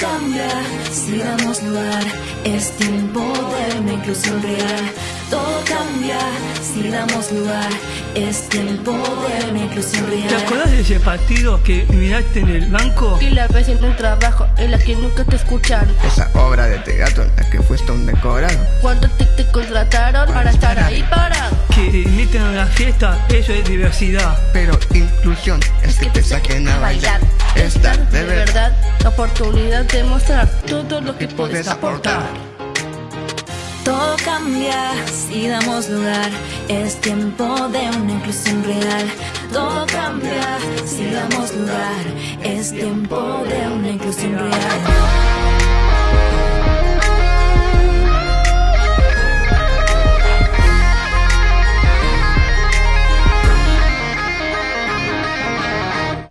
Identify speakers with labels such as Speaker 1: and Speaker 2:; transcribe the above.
Speaker 1: cambia si damos lugar, es tiempo de una inclusión real. Todo cambia si damos lugar, es tiempo de una inclusión
Speaker 2: ¿Te
Speaker 1: real.
Speaker 2: acordás de ese partido que miraste en el banco?
Speaker 3: Y la vez en un trabajo en la que nunca te escucharon.
Speaker 4: Esa obra de teatro en la que fuiste un decorado.
Speaker 3: Cuando te, te contrataron para estar ahí parado.
Speaker 2: Inviten a la fiesta, eso es diversidad.
Speaker 4: Pero inclusión es que te saquen a bailar. Estar de verdad.
Speaker 3: la oportunidad de mostrar todo lo que puedes
Speaker 4: aportar.
Speaker 1: Todo cambia si damos lugar, es tiempo de una inclusión real. Todo cambia si damos lugar, es tiempo de una inclusión real.